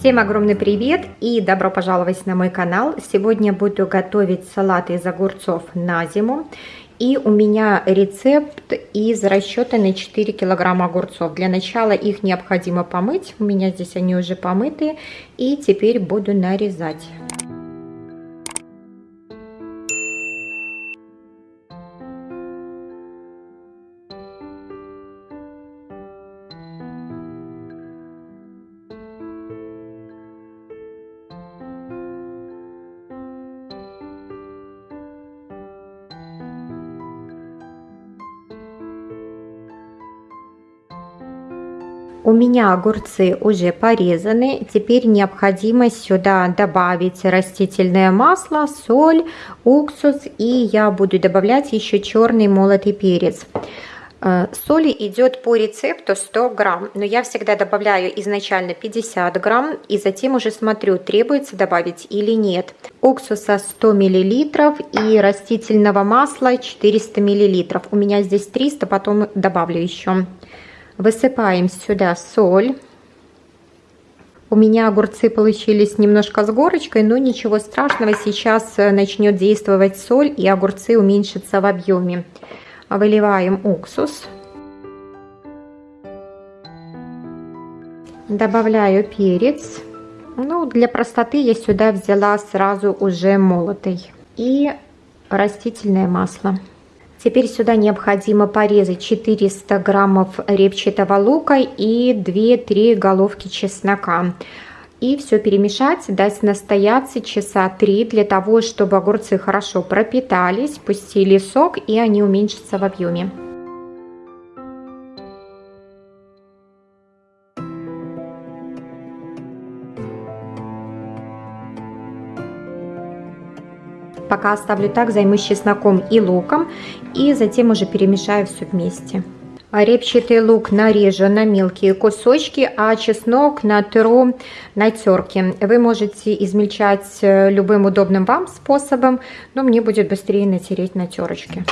Всем огромный привет и добро пожаловать на мой канал. Сегодня буду готовить салат из огурцов на зиму. И у меня рецепт из расчета на 4 килограмма огурцов. Для начала их необходимо помыть. У меня здесь они уже помыты. И теперь буду нарезать. У меня огурцы уже порезаны. Теперь необходимо сюда добавить растительное масло, соль, уксус и я буду добавлять еще черный молотый перец. Э, соли идет по рецепту 100 грамм, но я всегда добавляю изначально 50 грамм и затем уже смотрю, требуется добавить или нет. Уксуса 100 миллилитров и растительного масла 400 миллилитров. У меня здесь 300, потом добавлю еще. Высыпаем сюда соль. У меня огурцы получились немножко с горочкой, но ничего страшного, сейчас э, начнет действовать соль и огурцы уменьшатся в объеме. Выливаем уксус. Добавляю перец. Ну, для простоты я сюда взяла сразу уже молотый. И растительное масло. Теперь сюда необходимо порезать 400 граммов репчатого лука и 2-3 головки чеснока. И все перемешать, дать настояться часа 3 для того, чтобы огурцы хорошо пропитались, пустили сок и они уменьшатся в объеме. Пока оставлю так, займусь чесноком и луком. И затем уже перемешаю все вместе. Репчатый лук нарежу на мелкие кусочки, а чеснок натру на терке. Вы можете измельчать э, любым удобным вам способом, но мне будет быстрее натереть на терочке.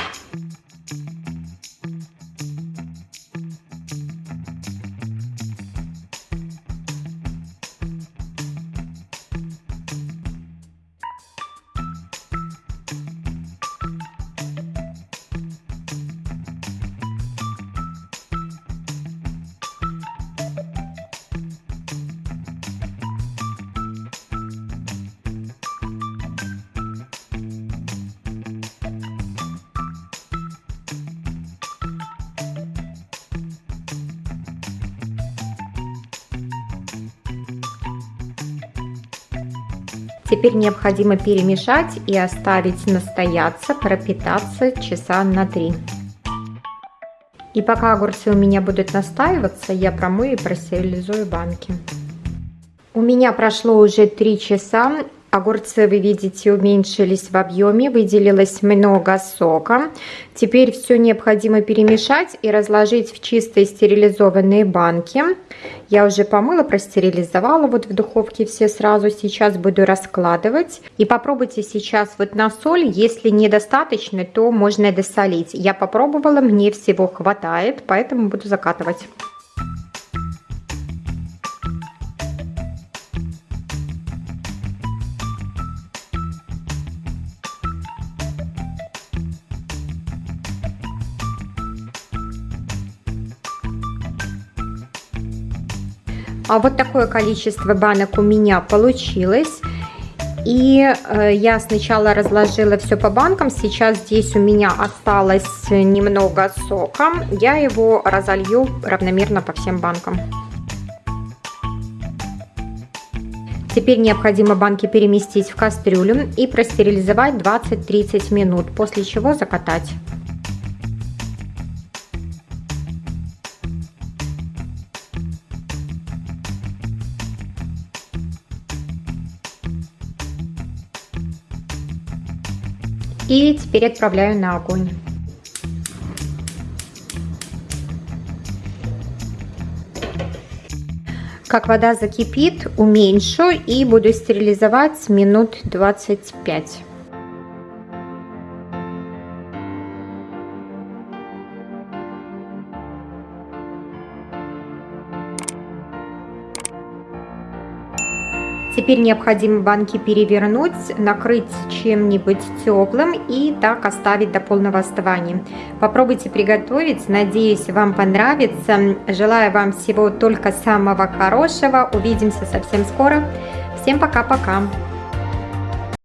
Теперь необходимо перемешать и оставить настояться, пропитаться часа на 3. И пока огурцы у меня будут настаиваться, я промою и простерилизую банки. У меня прошло уже 3 часа, Огурцы, вы видите, уменьшились в объеме, выделилось много сока. Теперь все необходимо перемешать и разложить в чистые стерилизованные банки. Я уже помыла, простерилизовала вот в духовке все сразу. Сейчас буду раскладывать. И попробуйте сейчас вот на соль. Если недостаточно, то можно досолить. Я попробовала, мне всего хватает, поэтому буду закатывать. А вот такое количество банок у меня получилось. И э, я сначала разложила все по банкам. Сейчас здесь у меня осталось немного сока. Я его разолью равномерно по всем банкам. Теперь необходимо банки переместить в кастрюлю и простерилизовать 20-30 минут, после чего закатать. И теперь отправляю на огонь. Как вода закипит, уменьшу и буду стерилизовать минут 25. Теперь необходимо банки перевернуть, накрыть чем-нибудь теплым и так оставить до полного остывания. Попробуйте приготовить, надеюсь, вам понравится. Желаю вам всего только самого хорошего. Увидимся совсем скоро. Всем пока-пока.